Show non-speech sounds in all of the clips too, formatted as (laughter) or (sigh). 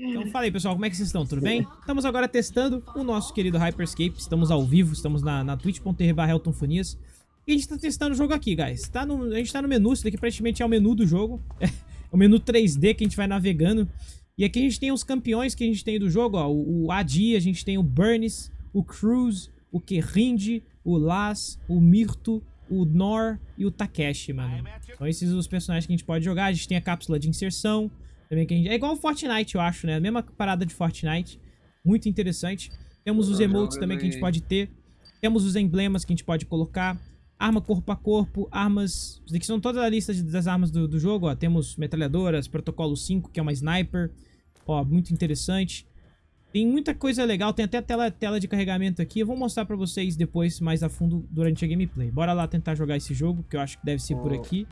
Então fala aí, pessoal, como é que vocês estão? Tudo bem? Estamos agora testando o nosso querido Hyperscape. Estamos ao vivo, estamos na, na twitch.tv Fonias. E a gente tá testando o jogo aqui, guys. Tá no, a gente tá no menu, isso daqui praticamente é o menu do jogo. (laughs) É o menu 3D que a gente vai navegando. E aqui a gente tem os campeões que a gente tem do jogo, ó. O, o Adi, a gente tem o Burns, o Cruz, o Kerrind, o Las, o Mirto, o Nor e o Takeshi, mano. Então esses são os personagens que a gente pode jogar. A gente tem a cápsula de inserção. Também que a gente... É igual o Fortnite, eu acho, né? A mesma parada de Fortnite. Muito interessante. Temos os emotes também que a gente pode ter. Temos os emblemas que a gente pode colocar. Arma corpo a corpo, armas... Isso aqui são todas a lista das armas do, do jogo, ó. Temos metralhadoras, protocolo 5, que é uma sniper. Ó, muito interessante. Tem muita coisa legal, tem até tela, tela de carregamento aqui. Eu vou mostrar pra vocês depois, mais a fundo, durante a gameplay. Bora lá tentar jogar esse jogo, que eu acho que deve ser oh. por aqui.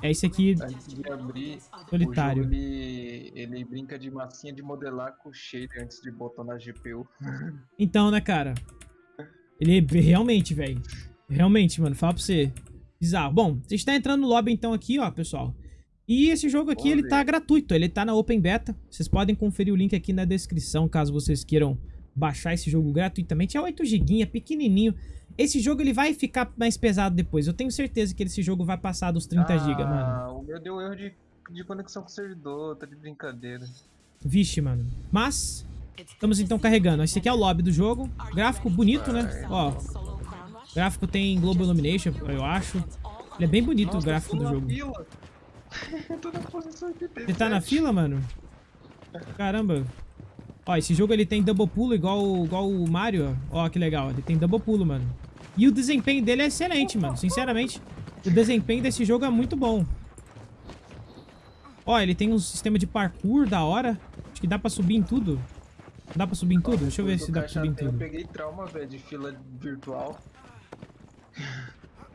É esse aqui, antes de abrir, solitário. Ele, ele brinca de massinha de modelar com shader antes de botar na GPU. Então, né, cara? Ele é realmente, velho. Realmente, mano, fala pra você. Bizarro. Bom, você está entrando no lobby então aqui, ó, pessoal. E esse jogo aqui, ele tá gratuito, ele tá na Open Beta. Vocês podem conferir o link aqui na descrição, caso vocês queiram baixar esse jogo gratuitamente. É 8 GB, é pequenininho. Esse jogo ele vai ficar mais pesado depois. Eu tenho certeza que esse jogo vai passar dos 30 ah, GB, mano. o meu deu erro de, de conexão com o servidor, tá de brincadeira. Vixe, mano. Mas, estamos então carregando. Esse aqui é o lobby do jogo. Gráfico bonito, né? Ó, gráfico tem Global Illumination, eu acho. Ele é bem bonito Nossa, o gráfico do jogo. Fila. (laughs) tô na posição Você tá na fila, mano? Caramba. Ó, esse jogo ele tem double pulo igual, igual o Mario. Ó, que legal. Ele tem double pulo, mano. E o desempenho dele é excelente, mano. Sinceramente, o desempenho desse jogo é muito bom. Ó, ele tem um sistema de parkour da hora. Acho que dá pra subir em tudo. Dá pra subir em tudo? Deixa eu ver se dá pra subir em tudo. Eu peguei trauma, velho, de fila virtual.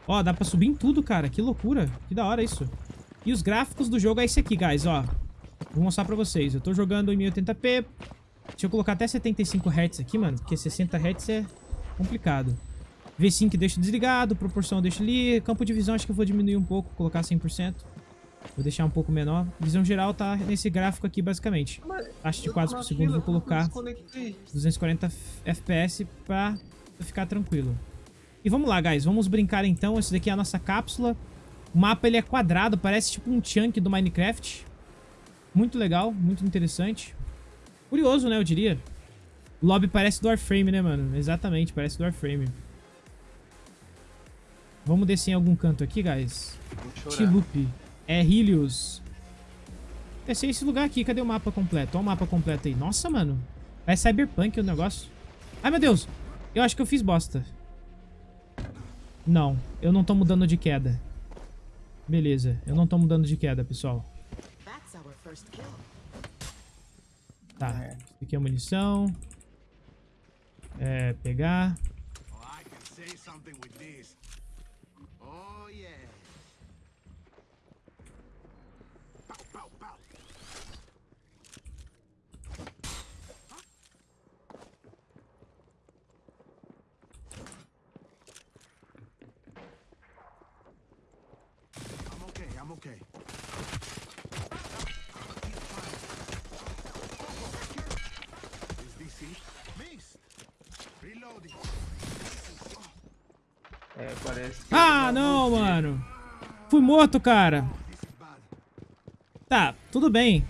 Ó, dá pra subir em tudo, cara. Que loucura. Que da hora isso. E os gráficos do jogo é esse aqui, guys, ó. Vou mostrar pra vocês. Eu tô jogando em 1080p. Deixa eu colocar até 75 Hz aqui, mano. Porque 60 Hz é complicado. V5 deixo desligado, proporção deixo ali. Campo de visão acho que eu vou diminuir um pouco, colocar 100%. Vou deixar um pouco menor. Visão geral tá nesse gráfico aqui, basicamente. Taxa de quadros por segundo, vou colocar 240 FPS pra ficar tranquilo. E vamos lá, guys. Vamos brincar então. Essa daqui é a nossa cápsula. O mapa ele é quadrado, parece tipo um chunk do Minecraft. Muito legal, muito interessante. Curioso, né, eu diria. O lobby parece do Warframe, né, mano? Exatamente, parece do Warframe. Vamos descer em algum canto aqui, guys. Tilupe. É Helios. Descer esse lugar aqui. Cadê o mapa completo? Olha o mapa completo aí. Nossa, mano. É Cyberpunk o negócio. Ai, meu Deus. Eu acho que eu fiz bosta. Não, eu não tô mudando de queda. Beleza, eu não tô mudando de queda, pessoal. Tá, isso aqui é munição. É, pegar. É, parece Ah, não, mano. Fui morto, cara. Tá, tudo bem.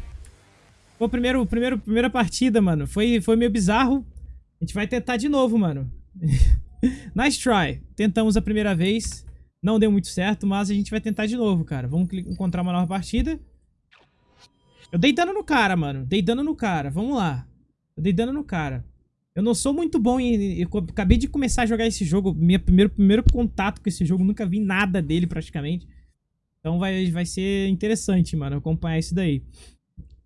Foi a primeiro, primeiro, primeira partida, mano. Foi, foi meio bizarro. A gente vai tentar de novo, mano. (laughs) nice try. Tentamos a primeira vez. Não deu muito certo, mas a gente vai tentar de novo, cara. Vamos encontrar uma nova partida. Eu dei dano no cara, mano. Dei dano no cara. Vamos lá. Eu dei dano no cara. Eu não sou muito bom em... Eu acabei de começar a jogar esse jogo. Meu primeiro, primeiro contato com esse jogo. Nunca vi nada dele, praticamente. Então vai, vai ser interessante, mano, acompanhar isso daí.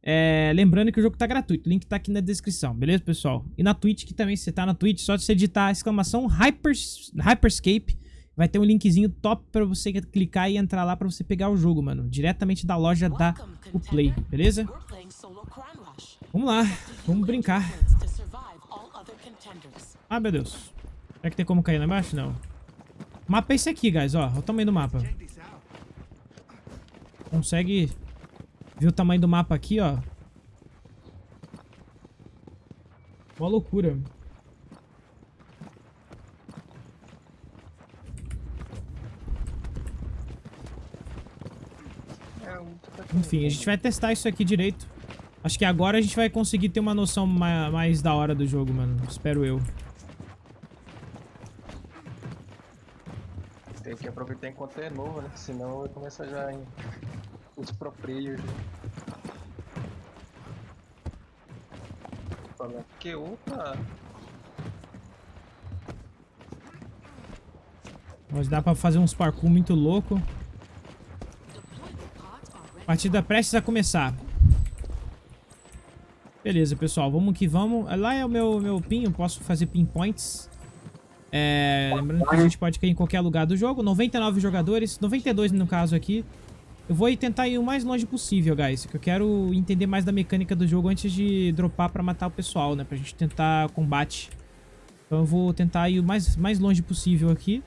É, lembrando que o jogo tá gratuito. O link tá aqui na descrição, beleza, pessoal? E na Twitch, que também você tá na Twitch, só você digitar exclamação Hypers, Hyperscape Vai ter um linkzinho top pra você clicar e entrar lá pra você pegar o jogo, mano. Diretamente da loja da Uplay, beleza? Vamos lá, vamos brincar. Ah, meu Deus. Será que tem como cair lá embaixo? Não. O mapa é esse aqui, guys, ó. Olha o tamanho do mapa. Consegue ver o tamanho do mapa aqui, ó. Uma loucura. É, Enfim, a gente vai testar isso aqui direito. Acho que agora a gente vai conseguir ter uma noção ma- mais da hora do jogo, mano. Espero eu. Tem que aproveitar enquanto é novo, né? Senão vai começar já em os pro players. Fala, que opa! Mas dá pra fazer uns parkour muito louco. Partida prestes a começar. Beleza, pessoal. Vamos que vamos. Lá é o meu, meu pin. Eu posso fazer pinpoints. É, lembrando que a gente pode cair em qualquer lugar do jogo. 99 jogadores. 92 no caso aqui. Eu vou tentar ir o mais longe possível, guys. Que eu quero entender mais da mecânica do jogo antes de dropar pra matar o pessoal, né? Pra gente tentar combate. Então eu vou tentar ir o mais, mais longe possível aqui.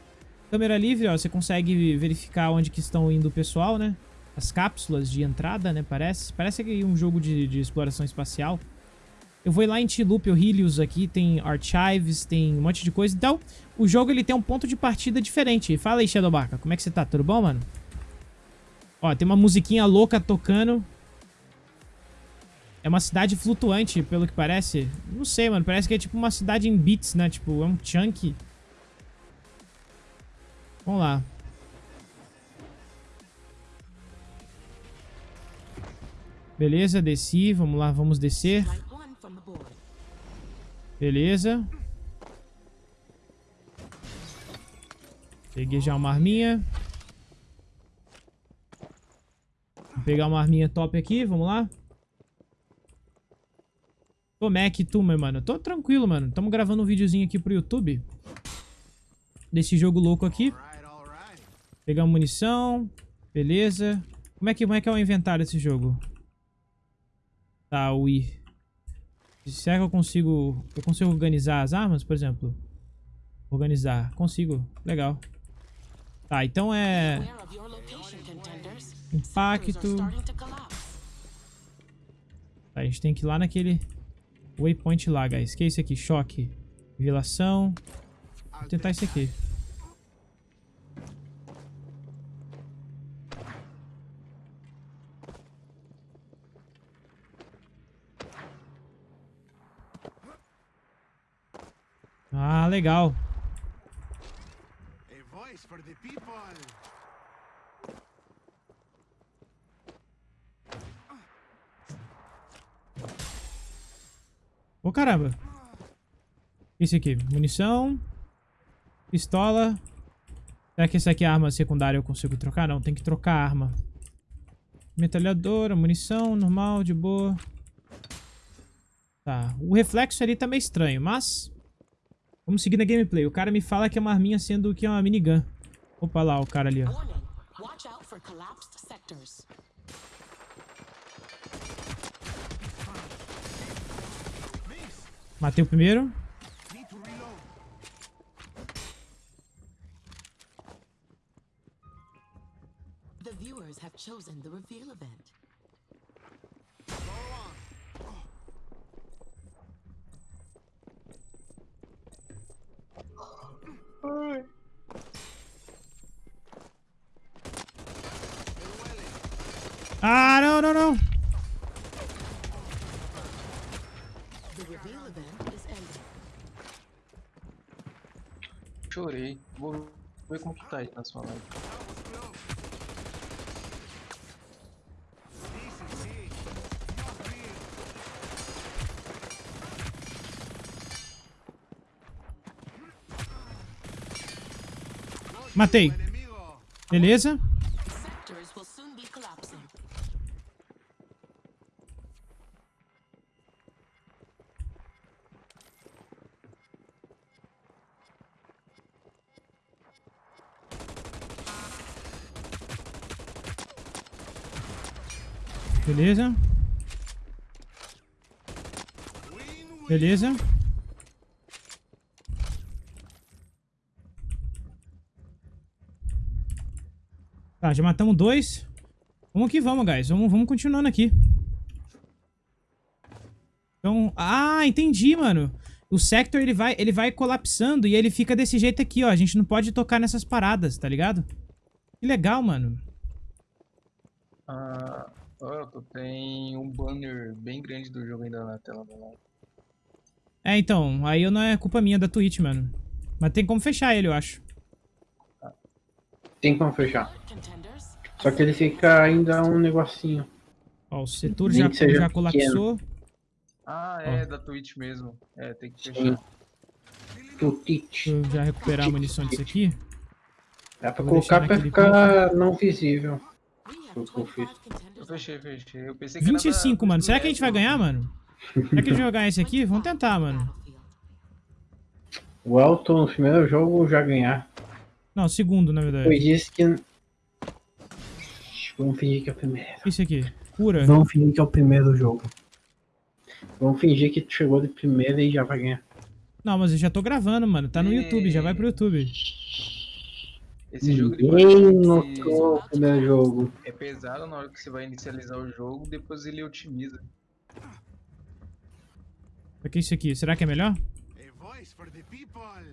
Câmera livre, ó, você consegue verificar onde que estão indo o pessoal, né? As cápsulas de entrada, né? Parece. Parece que é um jogo de, de exploração espacial. Eu vou lá em T-Loop, o Helios aqui, tem Archives, tem um monte de coisa. Então, o jogo ele tem um ponto de partida diferente. Fala aí, Shadowbarca, como é que você tá? Tudo bom, mano? Ó, tem uma musiquinha louca tocando. É uma cidade flutuante, pelo que parece. Não sei, mano. Parece que é tipo uma cidade em bits, né? Tipo, é um chunk. Vamos lá. Beleza, desci. Vamos lá, vamos descer. Beleza. Peguei já uma arminha. Vou pegar uma arminha top aqui, vamos lá. Tô Mac, tu, meu mano. Tô tranquilo, mano. Tamo gravando um videozinho aqui pro YouTube. Desse jogo louco aqui. Pegar munição. Beleza. Como é que, como é, que é o inventário desse jogo? Tá, o I. Será que eu consigo... Eu consigo organizar as armas, por exemplo? Organizar. Consigo. Legal. Tá, então é... Impacto. Tá, a gente tem que ir lá naquele... Waypoint lá, guys. Que é isso aqui? Choque. Revelação. Vou tentar isso aqui. Legal. Ô, caramba. Esse aqui. Munição. Pistola. Será que essa aqui é a arma secundária eu consigo trocar? Não, tem que trocar a arma. Metralhadora, munição, normal, de boa. Tá. O reflexo ali tá meio estranho, mas... Vamos seguir na gameplay. O cara me fala que é uma arminha sendo que é uma minigun. Opa lá, o cara ali, ó. Matei o primeiro. The viewers have chosen the reveal event. Ah, não, não, não. Chorei. Vou ver como que tá aí na sua live. Matei. Beleza. Sectors will soon be collapsing. Beleza. Win, win. Beleza. Tá, já matamos dois. Vamos que vamos, guys. Vamos, vamos continuando aqui. Então, ah, entendi, mano. O sector, ele vai, ele vai colapsando e ele fica desse jeito aqui, ó. A gente não pode tocar nessas paradas, tá ligado? Que legal, mano. Ah, tu tem um banner bem grande do jogo ainda na tela da live. É, então, aí eu não é culpa minha da Twitch, mano. Mas tem como fechar ele, eu acho. Tem como fechar. Só que ele fica ainda um negocinho. Ó, o setor Nem já, já pequeno. colapsou. Ah, é, da Twitch mesmo. É, tem que fechar. Tutite. Deixa eu já recuperar a munição disso aqui. Dá pra Vou colocar pra ficar não visível. Eu 25 fiz. Eu contenders. fechei, fechei. Eu pensei que era da- 25, mano. Será que a gente vai ganhar, mano? Será que ganhar esse aqui? Vamos tentar, mano. O Elton no primeiro jogo já ganhar. Não, segundo, na Pois verdade. disse que. Vamos fingir que é o primeiro. Esse aqui. Cura. Vamos fingir que é o primeiro jogo. Vamos fingir que tu chegou de primeira e já vai ganhar. Não, mas eu já tô gravando, mano. Tá no YouTube, já vai pro YouTube. Esse jogo Ninguém notou o primeiro jogo. é pesado na hora que você vai inicializar o jogo, depois ele otimiza. O que é isso aqui? Será que é melhor?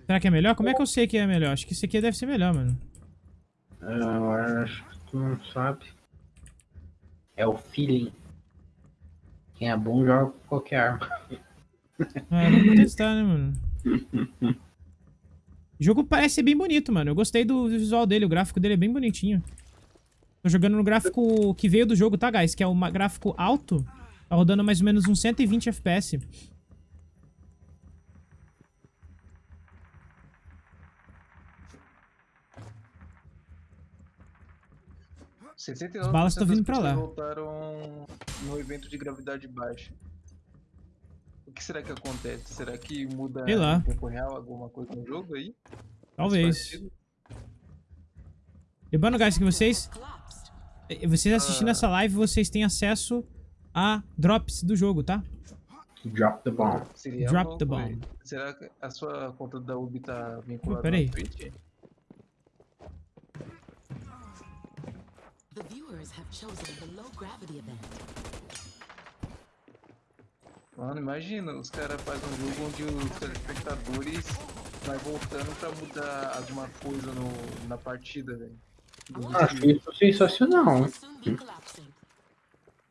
Será que é melhor? Como é que eu sei que é melhor? Acho que esse aqui deve ser melhor, mano. Ah, Agora acho que tu não sabe. É o feeling. Quem é bom joga com qualquer arma. É, (laughs) vamos testar, né, mano? O jogo parece ser bem bonito, mano. Eu gostei do visual dele, o gráfico dele é bem bonitinho. Tô jogando no gráfico que veio do jogo, tá, guys? Que é um gráfico alto. Tá rodando mais ou menos uns 120 FPS. 69% As balas tão das vindo pra lá. voltaram no evento de gravidade baixa. O que será que acontece? Será que muda Sei lá. em tempo real alguma coisa no jogo aí? Talvez. Lembrando, guys, que vocês, vocês assistindo Ah. essa live, vocês têm acesso a drops do jogo, tá? Drop the bomb. Seria Drop the bomb. Será que a sua conta da Ubi tá vinculada peraí. Twitch? The viewers have chosen the low gravity event. Mano, imagina, os caras fazem um jogo onde os telespectadores vai voltando pra mudar alguma coisa no, na partida, velho. Acho time. isso sensacional. Be collapsing.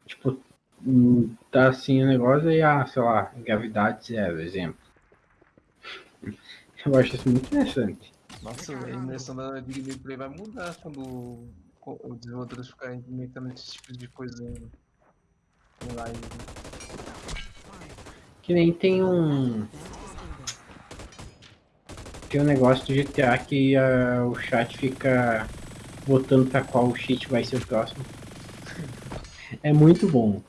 Tipo, hum, tá assim o negócio e, ah, sei lá, gravidade zero, exemplo. Eu acho isso muito interessante. Nossa, a imersão da Big Gameplay vai mudar quando os desenvolvedores ficarem implementando esses tipos de coisa em, em live. Que nem tem um, tem um negócio do GTA que ah, o chat fica votando pra qual cheat vai ser o próximo. É muito bom.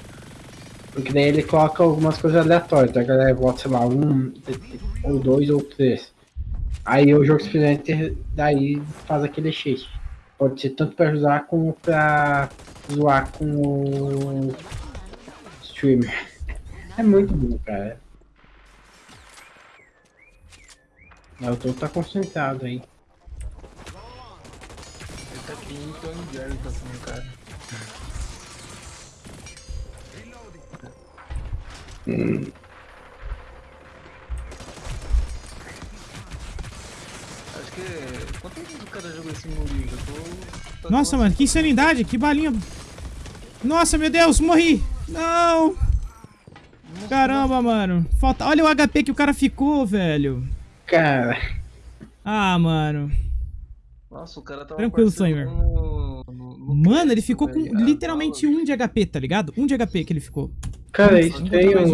Porque daí ele coloca algumas coisas aleatórias, a galera vota, sei lá, um, ou dois, ou três. Aí o jogo simplesmente daí faz aquele cheat. Pode ser tanto pra ajudar como pra zoar com o streamer. É muito bom, cara. O todo tá concentrado aí. Ele tá aqui em Tom Jerry, tá sendo cara. Acho que. Quanto tempo o cara jogou esse Murilo? Eu tô. tô Nossa, mano, que insanidade, que balinha. Nossa, meu Deus, morri. Não. Caramba, mano. Falta... Olha o HP que o cara ficou, velho. Cara, Ah, mano. Nossa, o cara tava Tranquilo, no- no- no Mano, ele ficou com. Ah, literalmente fala, um de HP, tá ligado? Um de HP que ele ficou. cara, isso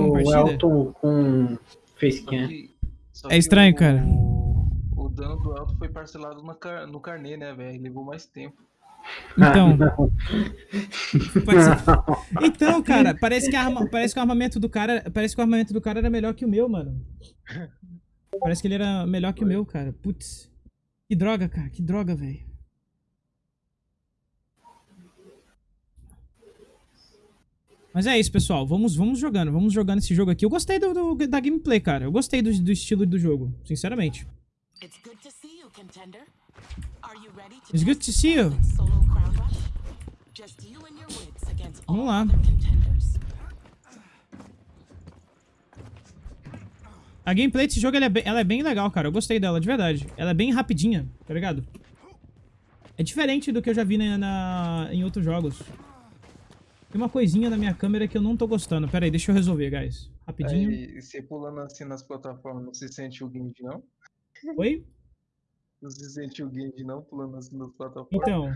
o partida? Elton com facecam. É estranho, cara. O dano do Elton foi parcelado na car- no carnê, né, velho? Levou mais tempo. Então, ser- (laughs) então, cara, parece que, a arma... parece que o armamento do cara, parece que o armamento do cara era melhor que o meu, mano. Parece que ele era melhor que o meu, cara. Putz. Que droga, cara. Que droga, velho. Mas é isso, pessoal. Vamos, vamos jogando. Vamos jogando esse jogo aqui. Eu gostei do, do- da gameplay, cara. Eu gostei do, do estilo do jogo, sinceramente. It's good to see you, contender. Are you ready to It's good to see you. Elephant's Solo crown rush? Just you and your wits against all Vamos lá. contenders. A gameplay desse jogo ela é, bem, ela é bem legal, cara. Eu gostei dela, de verdade. Ela é bem rapidinha, tá ligado? É diferente do que eu já vi na, na- em outros jogos. Tem uma coisinha na minha câmera que eu não tô gostando. Pera aí, deixa eu resolver, guys. Rapidinho. Aí, você pulando assim nas plataformas, não se sente o Genji, não? Oi? Não se o Genji, não? Pulando assim nas plataformas. Então.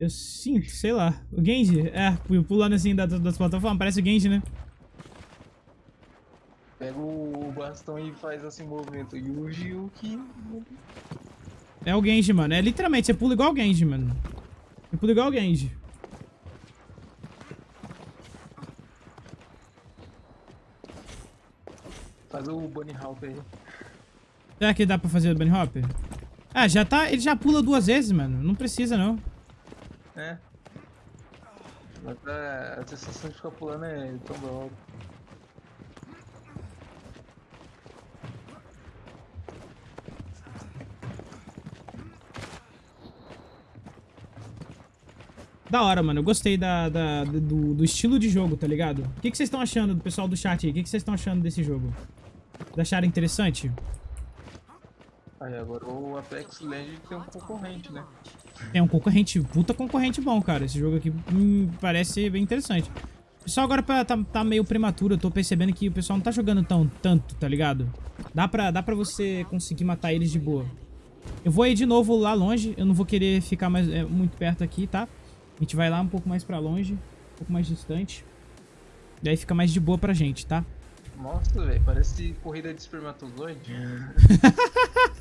Eu sinto, sei lá. O Genji, é, pulando assim das, das plataformas, parece o Genji, né? Pega o bastão e faz assim movimento. Yuji Yuki. É o Genji, mano. É literalmente, você pula igual o Genji, mano. Você pula igual o Genji. Faz o Bunny Hop aí. Será que dá pra fazer o Bunny Hop? Ah, já tá. Ele já pula duas vezes, mano. Não precisa, não. É. Mas é, a sensação de ficar pulando é tão boa. Da hora, mano. Eu gostei da, da- do, do estilo de jogo, tá ligado? O que que vocês estão achando, do pessoal do chat aí? O que que vocês estão achando desse jogo? Vocês acharam interessante? Aí agora o Apex Legends tem um concorrente, né? É um concorrente, puta concorrente bom, cara. Esse jogo aqui hum, parece bem interessante. Pessoal agora pra- tá, tá meio prematuro, eu tô percebendo que o pessoal não tá jogando tão tanto, tá ligado? Dá pra, dá pra você conseguir matar eles de boa. Eu vou ir de novo lá longe, eu não vou querer ficar mais, é, muito perto aqui, tá? A gente vai lá um pouco mais pra longe, um pouco mais distante. Daí fica mais de boa pra gente, tá? Nossa, velho, parece corrida de espermatozoide. (laughs)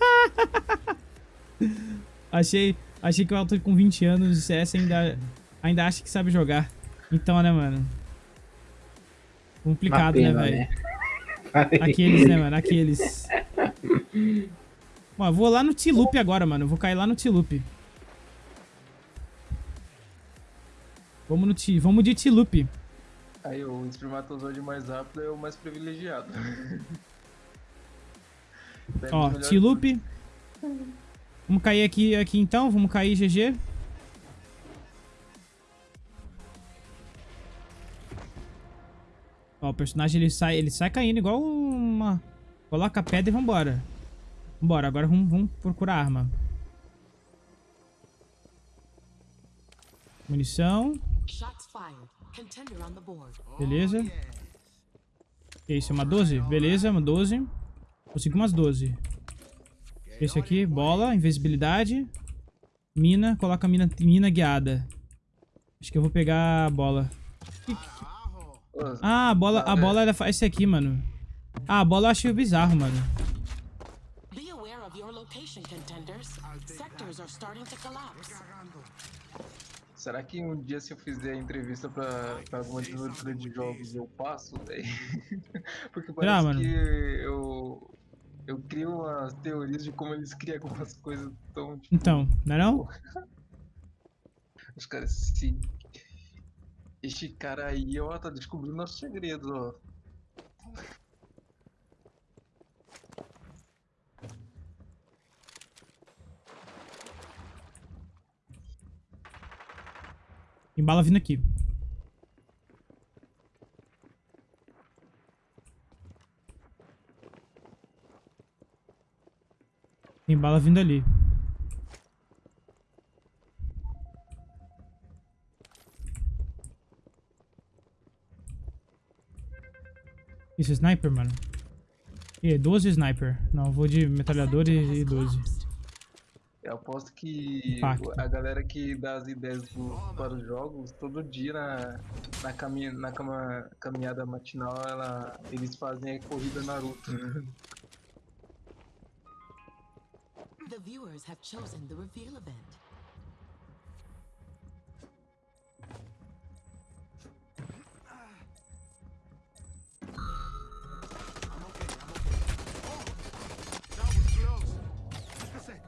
(laughs) Achei, achei que o Alto com 20 anos de CS ainda, ainda acha que sabe jogar. Então, né, mano? Complicado, né, pena, velho? né? (laughs) Aqueles, né, mano? Aqueles. Eu vou lá no T-Loop agora, mano. Vou cair lá no T-Loop. Vamos no T... Vamos de T-Loop. Aí o espermatozoide mais rápido é o mais privilegiado. (laughs) Pega Ó, T-Loop. Vamos cair aqui, aqui então. Vamos cair GG. Ó, o personagem ele sai, ele sai caindo igual uma... Coloca a pedra e vambora. Vambora, agora vamos, vamos procurar arma. Munição. Beleza. Que isso, é uma 12? Beleza, uma 12. Consegui umas 12. Esse aqui, bola, invisibilidade. Mina, coloca mina, mina guiada. Acho que eu vou pegar a bola. Ah, a bola, a bola ela faz esse aqui, mano. Ah, a bola eu achei bizarro, mano. Será que um dia se eu fizer entrevista pra, pra alguma desenvolvedora de jogos eu passo, velho? (laughs) Porque parece Será, que eu, eu crio umas teorias de como eles criam algumas (laughs) coisas tão tipo, Então, não é não? Os caras se. Este cara aí, ó, tá descobrindo nossos segredos, ó. Tem bala vindo aqui. Tem bala vindo ali. Isso é sniper, mano? E 12 sniper. Não, eu vou de metralhador e, e 12. Eu aposto que Impacto. a galera que dá as ideias do- para os jogos, todo dia na, na, caminha, na cama- caminhada matinal, ela, eles fazem a corrida Naruto. The viewers have chosen the reveal event. That was close. Just a sec.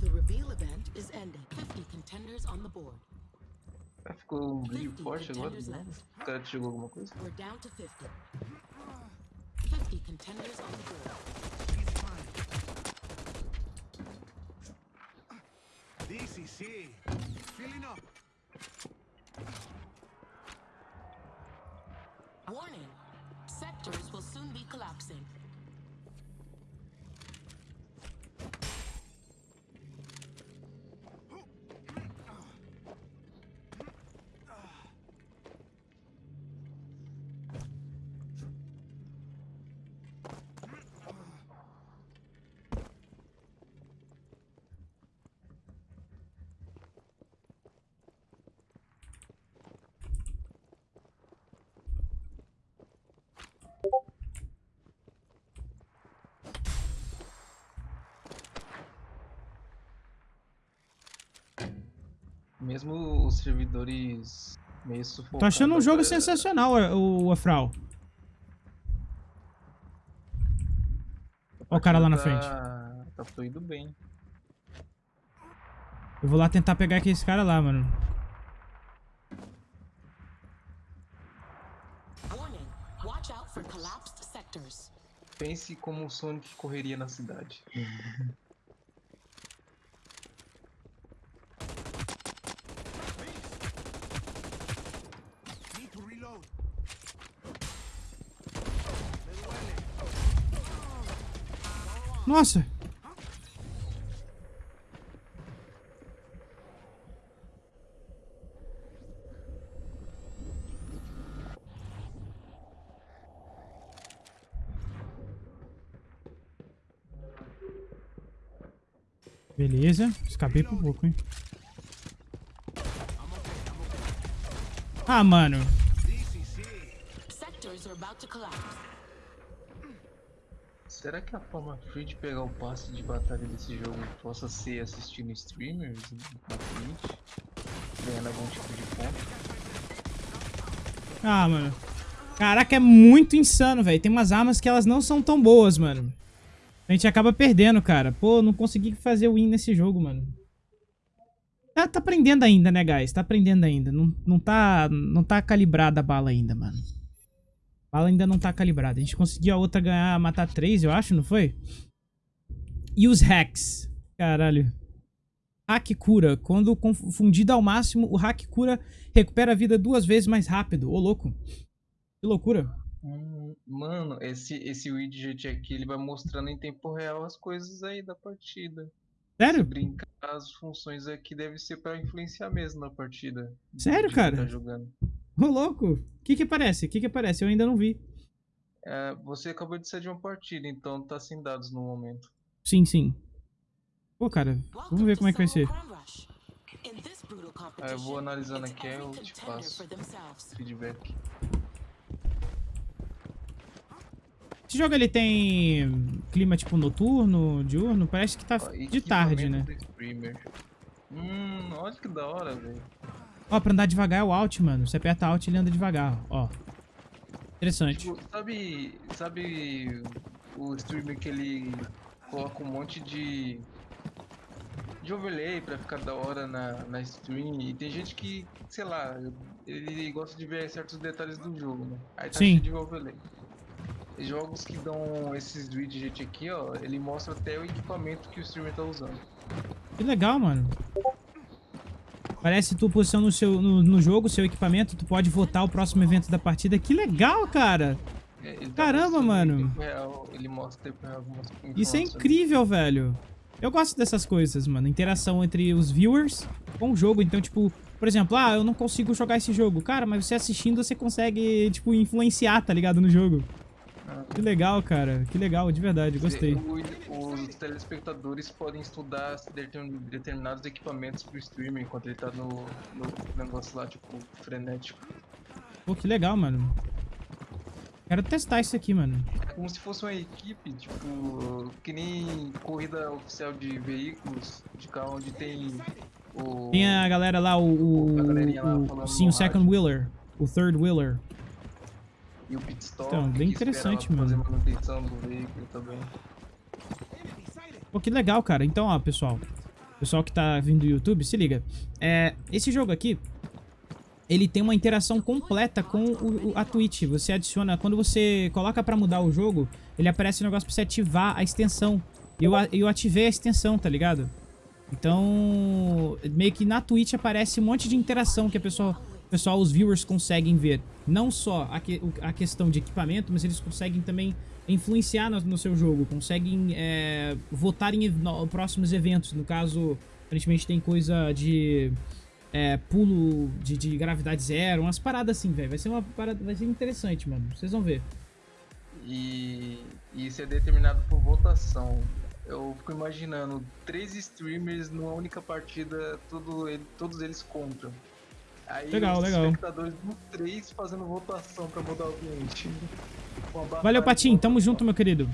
The reveal event is ending. 50 contenders on the board. Ficou um brilho forte agora. O cara jogou alguma coisa? We're down to 50. Contenders on the board. DCC, filling up. Warning, sectors will soon be collapsing. Mesmo os servidores meio sufocados. Tô achando um jogo agora- sensacional, o, o Afral. Ó o cara lá na tá- frente. Tá fluindo bem. Eu vou lá tentar pegar aquele cara lá, mano. Pense como o Sonic correria na cidade. (laughs) Nossa! Beleza, escapei por pouco, hein? Ah, mano. Sectors are about to collapse. Será que a forma free de pegar o passe de batalha desse jogo possa ser assistindo streamers na Twitch? Ganhando algum tipo de ponto? Ah, mano. Caraca, é muito insano, velho. Tem umas armas que elas não são tão boas, mano. A gente acaba perdendo, cara. Pô, não consegui fazer win nesse jogo, mano. Tá, tá aprendendo ainda, né, guys? Tá aprendendo ainda. Não, não, tá, não tá calibrada a bala ainda, mano. Bala ainda não tá calibrada. A gente conseguiu a outra ganhar, matar três, eu acho, não foi? E os hacks. Caralho. Hack cura. Quando confundido ao máximo, o hack cura recupera a vida duas vezes mais rápido. Ô, louco. Que loucura. Hum, mano, esse, esse widget aqui ele vai mostrando em tempo real as coisas aí da partida. Se Sério? brincar, as funções aqui devem ser pra influenciar mesmo na partida. Sério, quem cara? Tá jogando. Ô, louco. O que que aparece? O que que aparece? Eu ainda não vi. É, você acabou de sair de uma partida, então tá sem dados no momento. Sim, sim. Pô, cara. Vamos ver como é que vai ser. Ah, eu vou analisando aqui, aí eu te passo. Feedback. Esse jogo ele tem clima tipo noturno, diurno? Parece que tá de tarde, né? Hum, olha que da hora, velho. Ó, pra andar devagar é o Alt, mano. Você aperta Alt e ele anda devagar, ó. Interessante. Tipo, sabe, sabe o streamer que ele coloca um monte de de overlay pra ficar da hora na, na stream e tem gente que, sei lá, ele gosta de ver certos detalhes do jogo, né? Aí tá Sim. cheio de overlay. Jogos que dão esses widgets aqui, ó, ele mostra até o equipamento que o streamer tá usando. Que legal, mano. Parece tu posicionando no, seu, no, no jogo, seu equipamento, tu pode votar o próximo evento da partida. Que legal, cara. É, ele Caramba, mano. real, ele mostra Isso é incrível, velho. Eu gosto dessas coisas, mano. Interação entre os viewers com o jogo. Então, tipo, por exemplo, ah, eu não consigo jogar esse jogo. Cara, mas você assistindo, você consegue, tipo, influenciar, tá ligado, no jogo. Que legal, cara. Que legal, de verdade. Gostei. Os telespectadores podem estudar determin- determinados equipamentos pro streamer enquanto ele tá no, no negócio lá, tipo, frenético. Pô, que legal, mano. Quero testar isso aqui, mano. É como se fosse uma equipe, tipo, que nem corrida oficial de veículos, de carro onde tem o. Tem a galera lá, o... o, A galerinha lá o- falando sim, o second rádio. wheeler. O third wheeler. E o pit stop. Então, bem interessante, fazer mano. manutenção do veículo também. Pô, que legal, cara. Então, ó, pessoal. Pessoal que tá vindo do YouTube, se liga. É, esse jogo aqui, ele tem uma interação completa com o- a Twitch. Você adiciona... Quando você coloca pra mudar o jogo, ele aparece um negócio pra você ativar a extensão. E eu, eu ativei a extensão, tá ligado? Então, meio que na Twitch aparece um monte de interação que a pessoa pessoal, os viewers conseguem ver não só a, que, a questão de equipamento, mas eles conseguem também influenciar no, no seu jogo, conseguem é, votar em no, próximos eventos. No caso, aparentemente tem coisa de é, pulo de, de, gravidade zero, umas paradas assim, velho. Vai ser uma parada, vai ser interessante, mano. Vocês vão ver. E isso é determinado por votação. Eu fico imaginando três streamers numa única partida, tudo, todos eles contra. Aí legal, os legal. espectadores do três fazendo votação pra mudar o ambiente. Valeu, Patinho. Tamo junto, meu querido.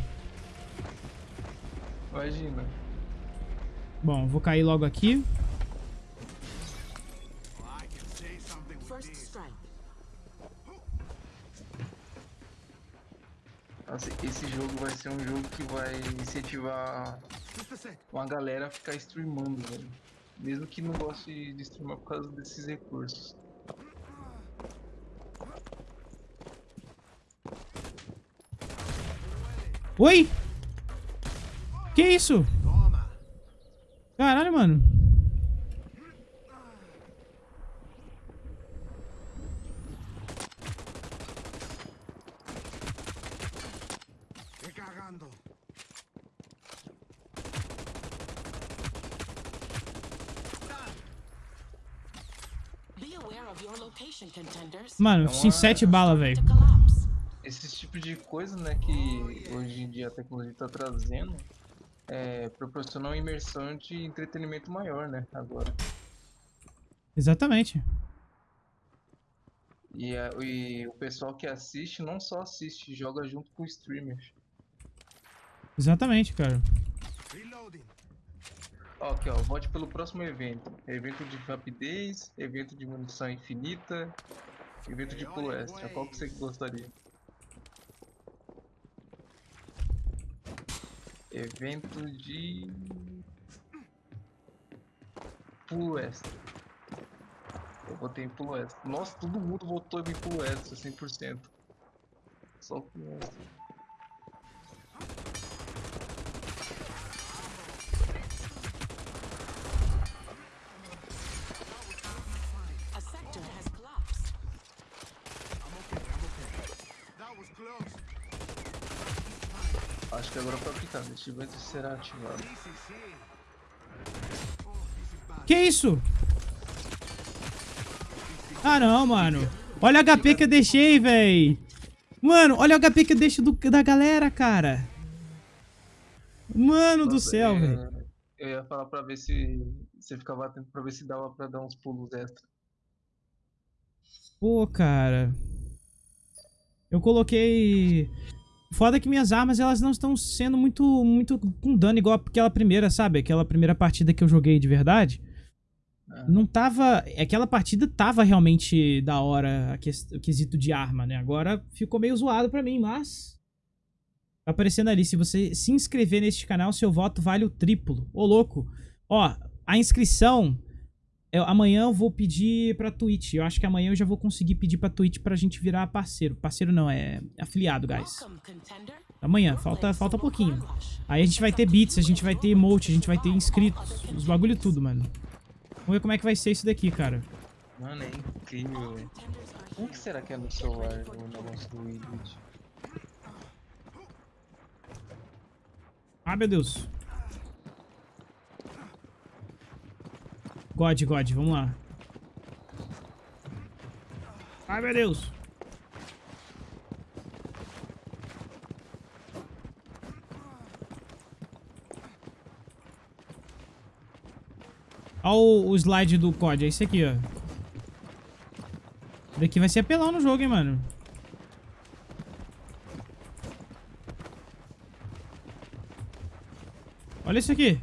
Imagina. Bom, vou cair logo aqui. Nossa, esse jogo vai ser um jogo que vai incentivar uma galera a ficar streamando, velho. Mesmo que não goste de streamar por causa desses recursos. Oi? Que isso? Caralho, mano. Mano, sim, sete bala, velho. Esse tipo de coisa, né, que hoje em dia a tecnologia tá trazendo, é, proporciona uma imersão de entretenimento maior, né, agora. Exatamente. E, a, e, o pessoal que assiste não só assiste, joga junto com streamers. Exatamente, cara. Ó, aqui, ó, vote pelo próximo evento. Evento de rapidez, evento de munição infinita, evento de pulo extra. Qual que você gostaria? Evento de... Pulo extra. Eu botei em pulo extra. Nossa, todo mundo votou em pulo extra, 100%. Só pulo extra. Evento será ativado. Que isso? Ah, não, mano. Olha o HP que eu deixei, véi. Mano, olha o HP que eu deixo do, da galera, cara. Mano do céu, velho. Eu ia falar pra ver se você ficava atento pra ver se dava pra dar uns pulos extra. Pô, cara. Eu coloquei... Foda que minhas armas, elas não estão sendo muito, muito com dano, igual aquela primeira, sabe? Aquela primeira partida que eu joguei de verdade. Ah. Não tava... Aquela partida tava realmente da hora, o quesito de arma, né? Agora ficou meio zoado pra mim, mas... Tá aparecendo ali, se você se inscrever neste canal, seu voto vale o triplo. Ô, louco. Ó, a inscrição eu, amanhã eu vou pedir pra Twitch. Eu acho que amanhã eu já vou conseguir pedir pra Twitch pra gente virar parceiro. Parceiro não, é afiliado, guys. Amanhã, falta, falta pouquinho. Aí a gente vai ter bits, a gente vai ter emote, a gente vai ter inscritos. Os bagulho tudo, mano. Vamos ver como é que vai ser isso daqui, cara. Mano, é incrível. Como que será que é no celular o negócio do Windows? Ah, meu Deus. God, God, vamos lá. Ai, meu Deus. Olha o, o slide do COD, é esse aqui, ó. Daqui vai ser apelão no jogo, hein, mano. Olha isso aqui.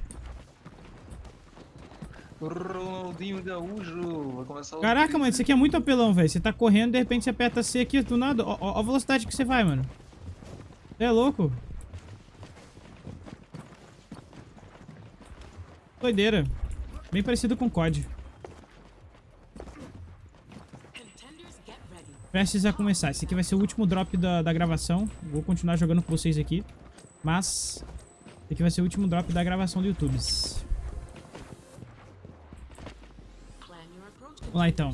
Ronaldinho Gaúcho. Vai começar o Caraca, mano, isso aqui é muito apelão, velho. Você tá correndo, de repente você aperta C aqui do nada. Ó, ó a velocidade que você vai, mano. Você é louco? Doideira. Bem parecido com COD. Prestes a começar. Esse aqui vai ser o último drop da, da gravação. Vou continuar jogando com vocês aqui. Mas... Esse aqui vai ser o último drop da gravação do YouTube. Vamos lá então.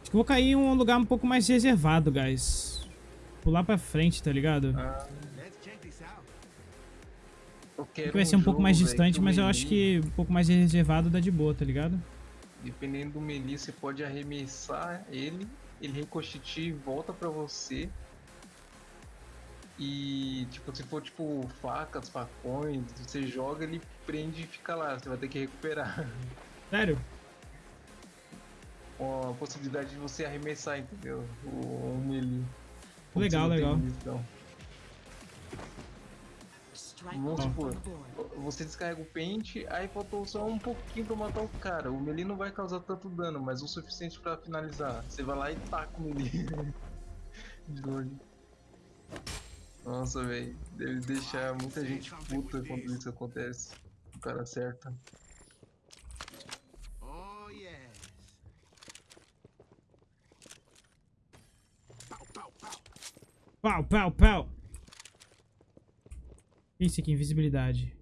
Acho que vou cair em um lugar um pouco mais reservado, guys. Pular pra frente, tá ligado? Que vai ser um, um pouco mais distante, mas eu acho que um pouco mais reservado dá de boa, tá ligado? Dependendo do melee, você pode arremessar ele, ele ricocheteia e volta pra você. E, tipo, se for, tipo, facas, facões, você joga, ele prende e fica lá. Você vai ter que recuperar. Sério? Com a possibilidade de você arremessar, entendeu? O, o melee. Legal, legal. Vamos supor, você descarrega o pente, aí faltou só um pouquinho pra matar o cara. O melee não vai causar tanto dano, mas o suficiente pra finalizar. Você vai lá e taca o melee. (laughs) De longe. Nossa, velho. Deve deixar muita gente puta quando isso acontece. O cara acerta. Oh, yes. Pow, pow, pow. Pau, pau, pau. Isso aqui, invisibilidade.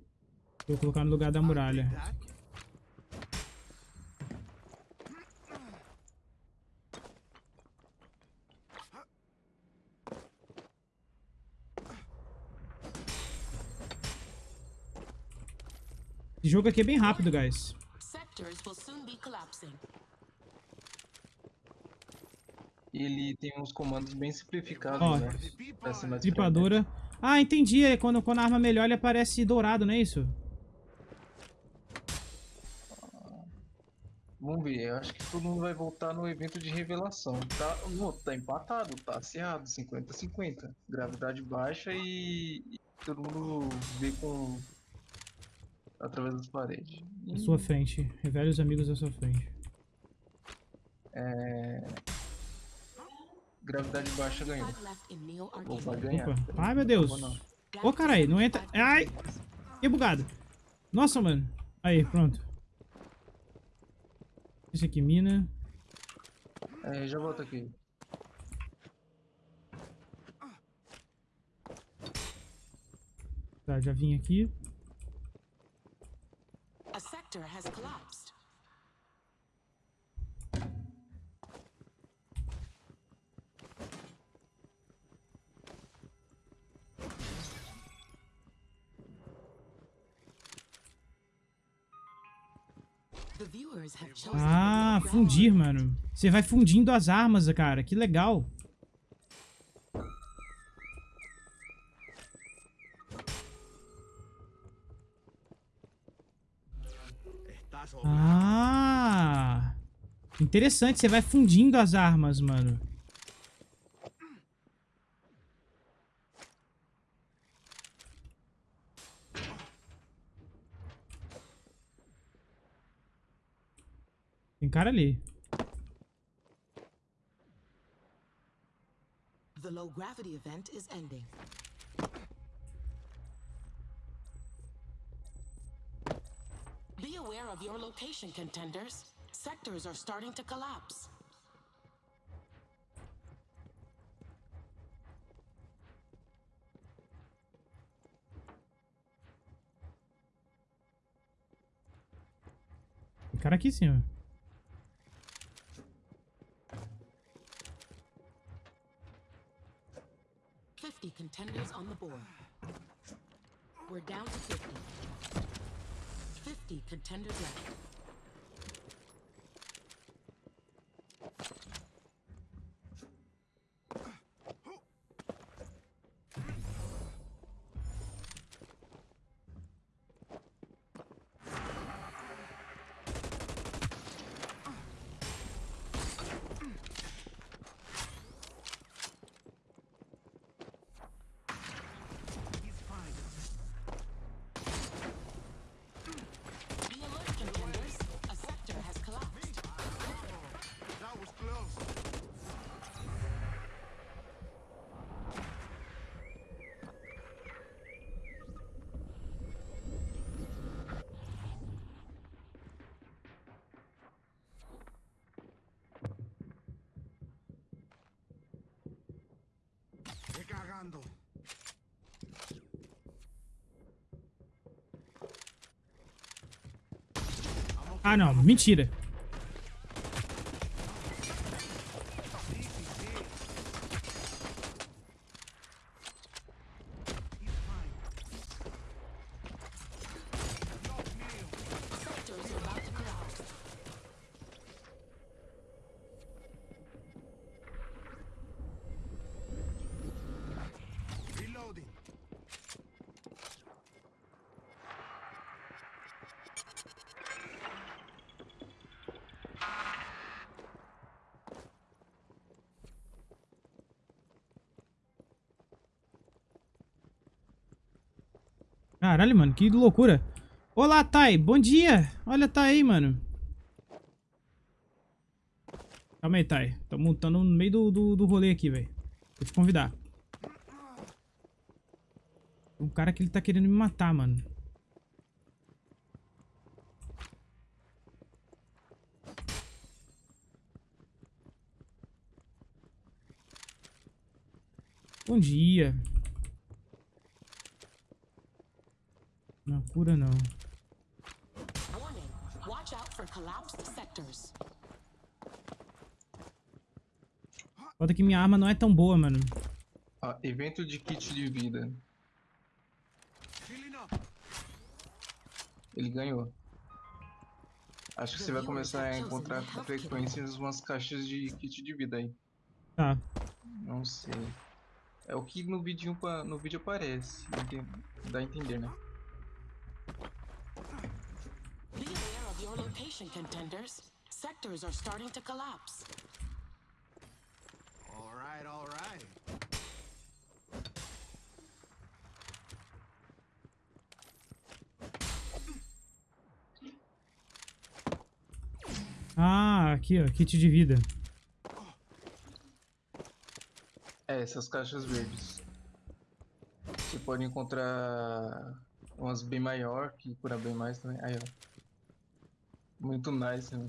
Vou colocar no lugar da muralha. Esse jogo aqui é bem rápido, guys. Ele tem uns comandos bem simplificados, Ó. né? Tripadora. Ah, entendi. É quando, quando a arma melhor, ele aparece dourado, não é isso? Vamos ver, eu acho que todo mundo vai voltar no evento de revelação. Tá, não, tá empatado, tá acirrado, 50-50. Gravidade baixa e, e todo mundo vê com. Através das paredes. À sua frente. Revele os amigos à sua frente. Gravidade baixa ganhou. Ou vai ganhar. Opa. Ai, meu Deus. Ô, caralho, não entra. Ai! Que bugado. Nossa, mano. Aí, pronto. Esse aqui, mina. É, já volto aqui. Tá, já vim aqui. Sector has collapsed. Ah, fundir, mano. Você vai fundindo as armas, cara. Que legal. Interessante, você vai fundindo as armas, mano. Tem cara ali. The low gravity event is ending. Be aware of your location, contenders. Sectors are starting to collapse. Tem cara aqui em cima. Fifty contenders on the board. We're down to fifty. Fifty contenders left. Ah, não. Mentira. Caralho, mano, que loucura. Olá, Thay. Bom dia. Olha, tá aí, mano. Calma aí, Thay. Tamo, tamo no meio do, do, do rolê aqui, velho. Vou te convidar. Um cara que ele tá querendo me matar, mano. Bom dia. Não, cura não. Warning. Watch out for collapsed sectors. Foda que minha arma não é tão boa, mano. Ó, evento de kit de vida. Ele ganhou. Acho que você vai começar a encontrar com frequência umas caixas de kit de vida aí. Tá. Não sei. É o que no vídeo, pa- no vídeo aparece. Dá a entender, né? Be location, contenders. Sectors are starting to collapse. All right, all right. Ah, aqui, ó. Kit de vida. É, essas caixas verdes. Você pode encontrar umas bem maior, que cura bem mais também. Aí, ó. Muito nice, né?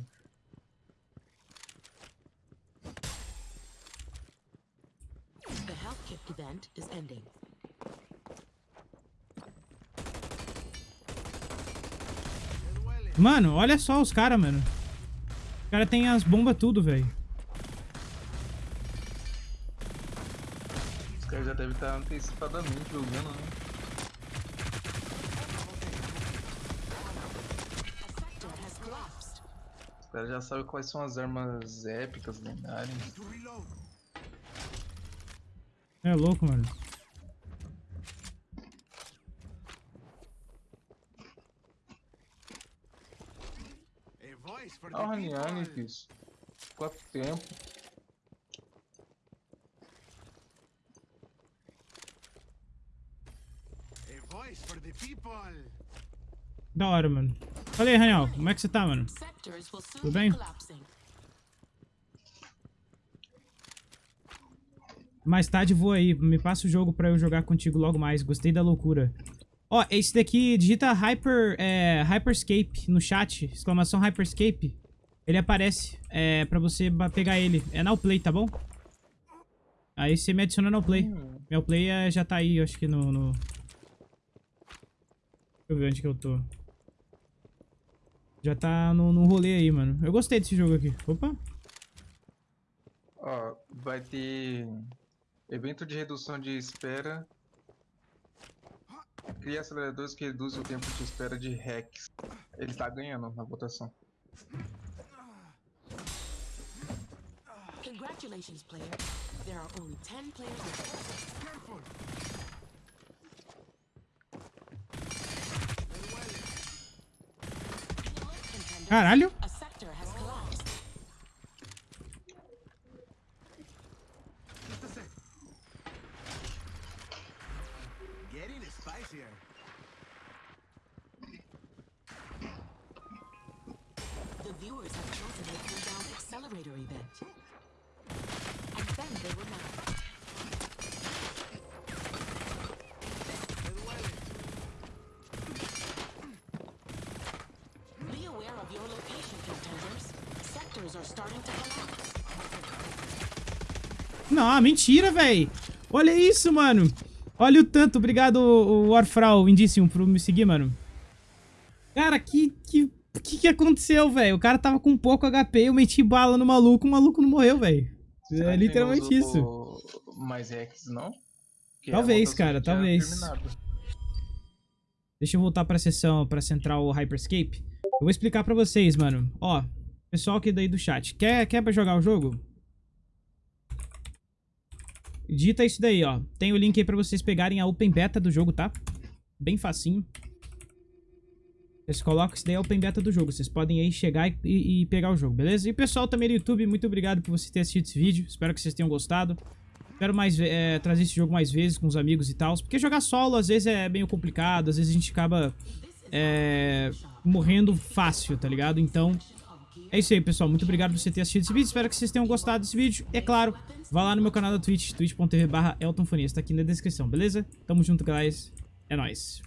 The health kit event is ending. Mano, olha só os caras, mano. Os caras têm as bombas tudo, velho. Os caras já devem estar antecipadamente jogando, né? Já sabem quais são as armas épicas, lendárias. É louco, mano. A voice for the Ah, o Raniani, people. fiz. Quanto tempo? A voice for the people. Da hora, mano. Fala aí, Raniel. Como é que você tá, mano? Tudo be bem? Mais tarde vou aí. Me passa o jogo pra eu jogar contigo logo mais. Gostei da loucura. Ó, esse daqui, digita Hyper, é, Hyperscape no chat. Exclamação Hyperscape. Ele aparece é, pra você pegar ele. É Now Play, tá bom? Aí você me adiciona no Play. Meu Play é, já tá aí, eu acho que no, no... Deixa eu ver onde que eu tô. Já tá no, no rolê aí, mano. Eu gostei desse jogo aqui. Opa. ó, vai ter evento de redução de espera. Cria aceleradores que reduzem o tempo de espera de hacks. Ele tá ganhando na votação. Congratulations, player. There are only 10 players left. Careful. Spicier. The viewers have chosen the cooldown accelerator event. Não, mentira, véi. Olha isso, mano. Olha o tanto. Obrigado, o Warfrau, Indíssimo, por me seguir, mano. Cara, que... que... O que, que aconteceu, velho? O cara tava com pouco HP, eu meti bala no maluco, o maluco não morreu, velho. É literalmente isso. Mais hacks, não? Porque a Talvez, cara, talvez. terminado. Deixa eu voltar pra sessão, pra central Hyperscape. Eu vou explicar pra vocês, mano. Ó, pessoal aqui daí do chat. Quer, quer pra jogar o jogo? Digita isso daí, ó. Tem o link aí pra vocês pegarem a Open Beta do jogo, tá? Bem facinho. Vocês colocam isso daí a Open Beta do jogo. Vocês podem aí chegar e, e- pegar o jogo, beleza? E pessoal também do YouTube, muito obrigado por você ter assistido esse vídeo. Espero que vocês tenham gostado. Espero mais, é, trazer esse jogo mais vezes com os amigos e tal. Porque jogar solo às vezes é meio complicado, às vezes a gente acaba é, morrendo fácil, tá ligado? Então, é isso aí, pessoal. Muito obrigado por você ter assistido esse vídeo. Espero que vocês tenham gostado desse vídeo. É claro, vá lá no meu canal da Twitch, twitch.tv barra eltonfonias. Tá aqui na descrição, beleza? Tamo junto, guys. É nóis.